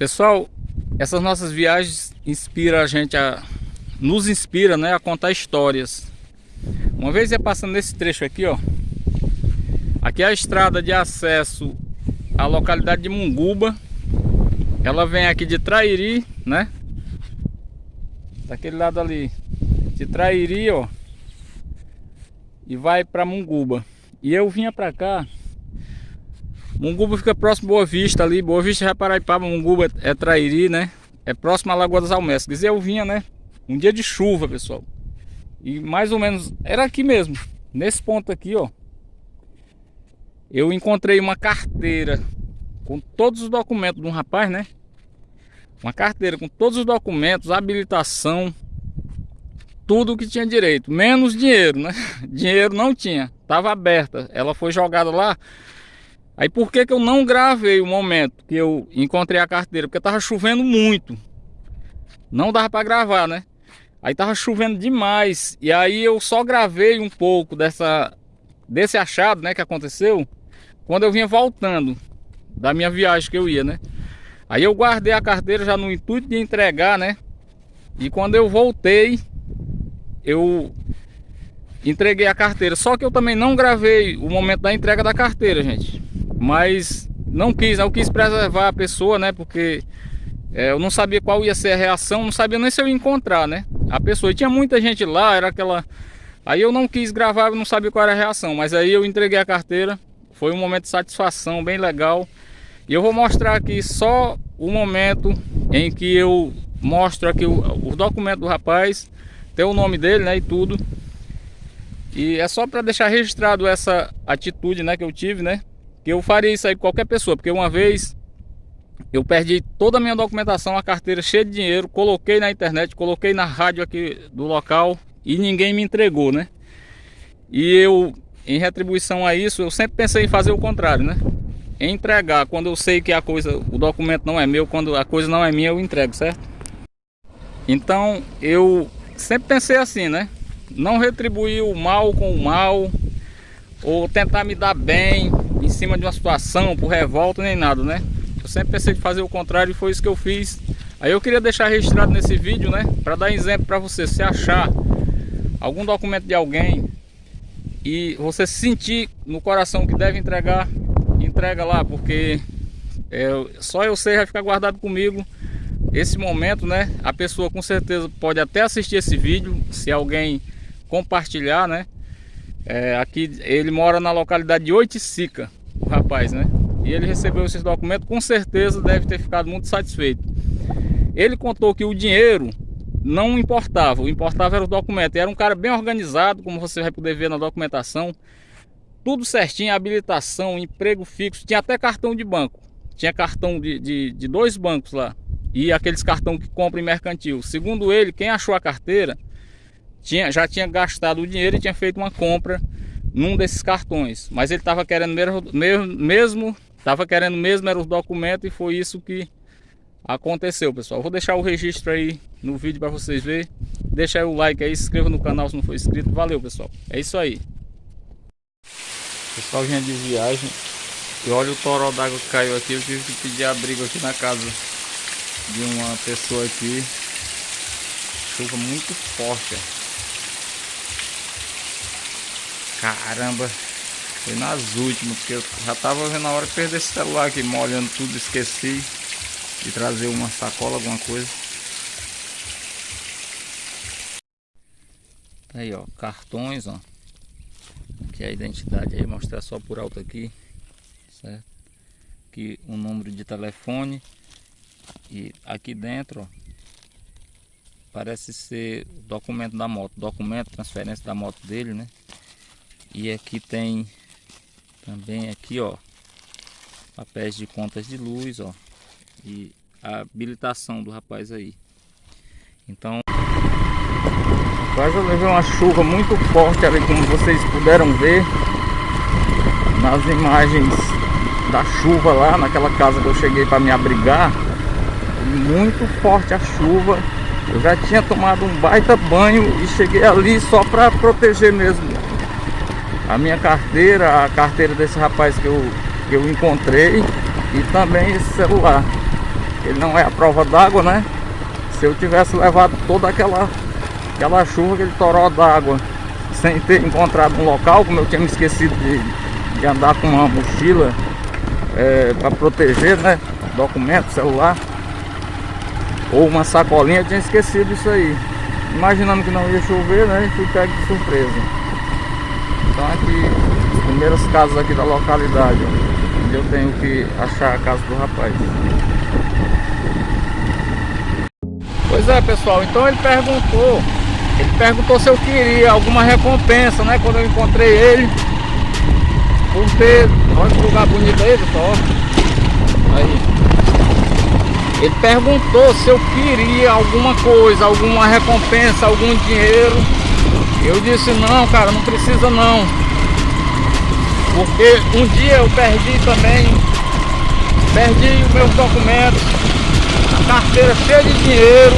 Pessoal, essas nossas viagens inspira a gente a nos inspira, né, a contar histórias. Uma vez ia passando nesse trecho aqui, ó. Aqui é a estrada de acesso à localidade de Munguba. Ela vem aqui de Trairi, né? Daquele lado ali. De Trairi, ó. E vai para Munguba. E eu vinha para cá Munguba fica próximo Boa Vista ali, Boa Vista já Paraipaba, Munguba é Trairi, né? É próximo à Lagoa das Almestres. eu vinha, né? Um dia de chuva, pessoal. E mais ou menos, era aqui mesmo, nesse ponto aqui, ó. Eu encontrei uma carteira com todos os documentos de um rapaz, né? Uma carteira com todos os documentos, habilitação, tudo que tinha direito, menos dinheiro, né? Dinheiro não tinha, tava aberta. Ela foi jogada lá Aí por que, que eu não gravei o momento que eu encontrei a carteira? Porque tava chovendo muito. Não dava para gravar, né? Aí tava chovendo demais. E aí eu só gravei um pouco dessa desse achado, né, que aconteceu quando eu vinha voltando da minha viagem que eu ia, né? Aí eu guardei a carteira já no intuito de entregar, né? E quando eu voltei, eu entreguei a carteira. Só que eu também não gravei o momento da entrega da carteira, gente. Mas não quis, eu quis preservar a pessoa, né? Porque é, eu não sabia qual ia ser a reação, não sabia nem se eu ia encontrar, né? A pessoa, e tinha muita gente lá, era aquela... Aí eu não quis gravar, eu não sabia qual era a reação, mas aí eu entreguei a carteira, foi um momento de satisfação bem legal. E eu vou mostrar aqui só o momento em que eu mostro aqui o, o documento do rapaz, tem o nome dele, né, e tudo. E é só para deixar registrado essa atitude, né, que eu tive, né? Que eu faria isso aí com qualquer pessoa, porque uma vez eu perdi toda a minha documentação, a carteira cheia de dinheiro, coloquei na internet, coloquei na rádio aqui do local e ninguém me entregou, né? E eu, em retribuição a isso, eu sempre pensei em fazer o contrário, né? Em entregar, quando eu sei que a coisa, o documento não é meu, quando a coisa não é minha, eu entrego, certo? Então, eu sempre pensei assim, né? Não retribuir o mal com o mal, ou tentar me dar bem, em cima de uma situação, por revolta, nem nada, né? Eu sempre pensei em fazer o contrário e foi isso que eu fiz. Aí eu queria deixar registrado nesse vídeo, né? Para dar exemplo para você, se achar algum documento de alguém e você sentir no coração que deve entregar, entrega lá, porque é, só eu sei vai ficar guardado comigo esse momento, né? A pessoa com certeza pode até assistir esse vídeo, se alguém compartilhar, né? É, aqui ele mora na localidade de Oiticica rapaz, né? E ele recebeu esses documentos, com certeza deve ter ficado muito satisfeito. Ele contou que o dinheiro não importava, o importava era o documento. Era um cara bem organizado, como você vai poder ver na documentação. Tudo certinho, habilitação, emprego fixo, tinha até cartão de banco. Tinha cartão de, de, de dois bancos lá. E aqueles cartão que compra em mercantil. Segundo ele, quem achou a carteira tinha, já tinha gastado o dinheiro e tinha feito uma compra num desses cartões. Mas ele estava querendo mesmo, mesmo estava querendo mesmo era os documentos e foi isso que aconteceu, pessoal. Vou deixar o registro aí no vídeo para vocês verem. Deixa aí o like aí, se inscreva no canal se não for inscrito. Valeu, pessoal. É isso aí. Pessoal, vinha de viagem. E olha o toró d'água que caiu aqui. Eu tive que pedir abrigo aqui na casa de uma pessoa aqui. Chuva muito forte, ó. Caramba, foi nas últimas, porque eu já tava vendo a hora de perder esse celular aqui, molhando tudo, esqueci de trazer uma sacola, alguma coisa. Aí ó, cartões ó, que é a identidade aí, mostrar só por alto aqui, certo? Aqui o um número de telefone e aqui dentro ó, parece ser o documento da moto, documento, transferência da moto dele, né? E aqui tem também aqui, ó, papéis de contas de luz, ó, e a habilitação do rapaz aí. Então, quase eu levei uma chuva muito forte ali, como vocês puderam ver nas imagens da chuva lá naquela casa que eu cheguei para me abrigar. Muito forte a chuva. Eu já tinha tomado um baita banho e cheguei ali só para proteger mesmo a minha carteira, a carteira desse rapaz que eu, que eu encontrei e também esse celular. ele não é a prova d'água, né? Se eu tivesse levado toda aquela, aquela chuva, aquele toró d'água, sem ter encontrado um local, como eu tinha me esquecido de, de andar com uma mochila é, para proteger, né? Documento, celular ou uma sacolinha, eu tinha esquecido isso aí. Imaginando que não ia chover, né? E fui pego de surpresa. Então aqui, as primeiras casas aqui da localidade, onde eu tenho que achar a casa do rapaz. Pois é, pessoal, então ele perguntou, ele perguntou se eu queria alguma recompensa, né? Quando eu encontrei ele, por ter, olha que lugar bonito aí, pessoal, aí. Ele perguntou se eu queria alguma coisa, alguma recompensa, algum dinheiro. Eu disse, não, cara, não precisa não. Porque um dia eu perdi também, perdi os meus documentos, a carteira cheia de dinheiro.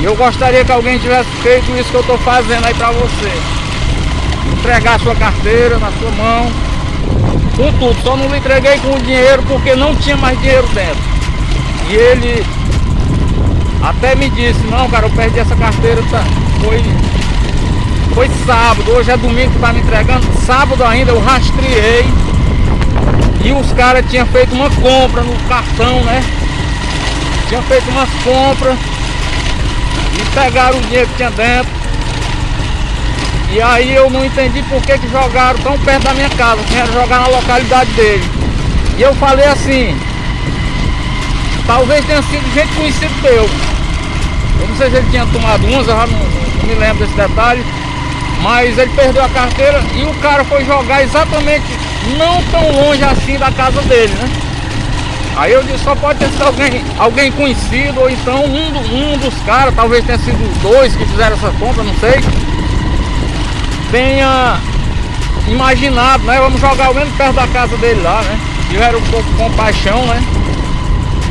E eu gostaria que alguém tivesse feito isso que eu estou fazendo aí para você. Entregar a sua carteira na sua mão, com tudo. Só não entreguei com o dinheiro porque não tinha mais dinheiro dentro. E ele até me disse, não cara, eu perdi essa carteira, tá, foi, foi sábado, hoje é domingo que tá me entregando, sábado ainda eu rastreei e os caras tinham feito uma compra no cartão, né? Tinham feito umas compras e pegaram o dinheiro que tinha dentro. E aí eu não entendi por que, que jogaram tão perto da minha casa, queriam jogar na localidade dele. E eu falei assim, Talvez tenha sido gente conhecido teu. Eu não sei se ele tinha tomado umas, eu já não, não me lembro desse detalhe. Mas ele perdeu a carteira e o cara foi jogar exatamente não tão longe assim da casa dele, né? Aí eu disse, só pode ter sido alguém, alguém conhecido, ou então um, do, um dos caras, talvez tenha sido dois que fizeram essa compra, não sei. Tenha imaginado, né? Vamos jogar o menos perto da casa dele lá, né? Tiveram um pouco de compaixão, né?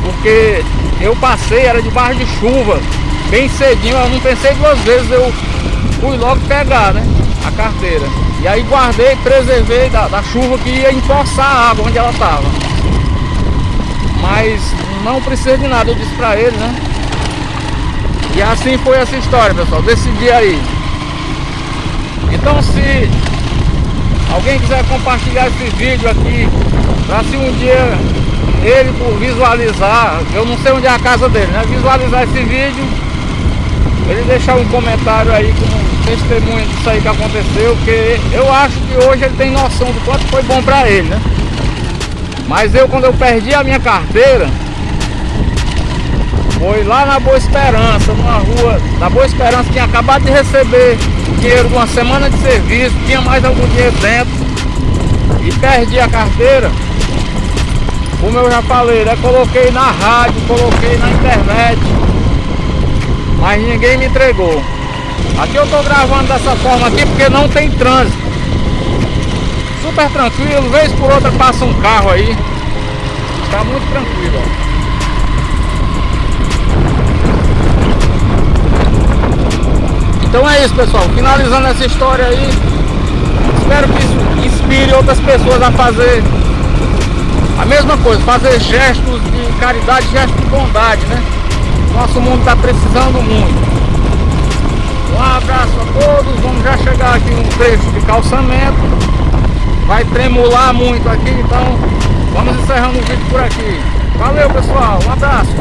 porque eu passei, era debaixo de chuva, bem cedinho, eu não pensei duas vezes, eu fui logo pegar, né, a carteira. E aí guardei, preservei da, da chuva que ia empoçar a água onde ela estava. Mas não precisa de nada, eu disse pra ele, né. E assim foi essa história, pessoal, desse dia aí. Então se alguém quiser compartilhar esse vídeo aqui, pra se um dia ele por visualizar, eu não sei onde é a casa dele, né? Visualizar esse vídeo, ele deixar um comentário aí com testemunho disso aí que aconteceu, porque eu acho que hoje ele tem noção do quanto foi bom pra ele, né? Mas eu quando eu perdi a minha carteira, foi lá na Boa Esperança, numa rua da Boa Esperança, tinha acabado de receber dinheiro de uma semana de serviço, tinha mais algum dinheiro dentro e perdi a carteira. Como eu já falei, né? Coloquei na rádio, coloquei na internet. Mas ninguém me entregou. Aqui eu tô gravando dessa forma aqui porque não tem trânsito. Super tranquilo, vez por outra passa um carro aí. Tá muito tranquilo, ó. Então é isso pessoal, finalizando essa história aí Espero que isso inspire outras pessoas a fazer a mesma coisa, fazer gestos de caridade, gestos de bondade, né? Nosso mundo está precisando muito. Um abraço a todos, vamos já chegar aqui um trecho de calçamento. Vai tremular muito aqui, então vamos encerrando o vídeo por aqui. Valeu pessoal, um abraço.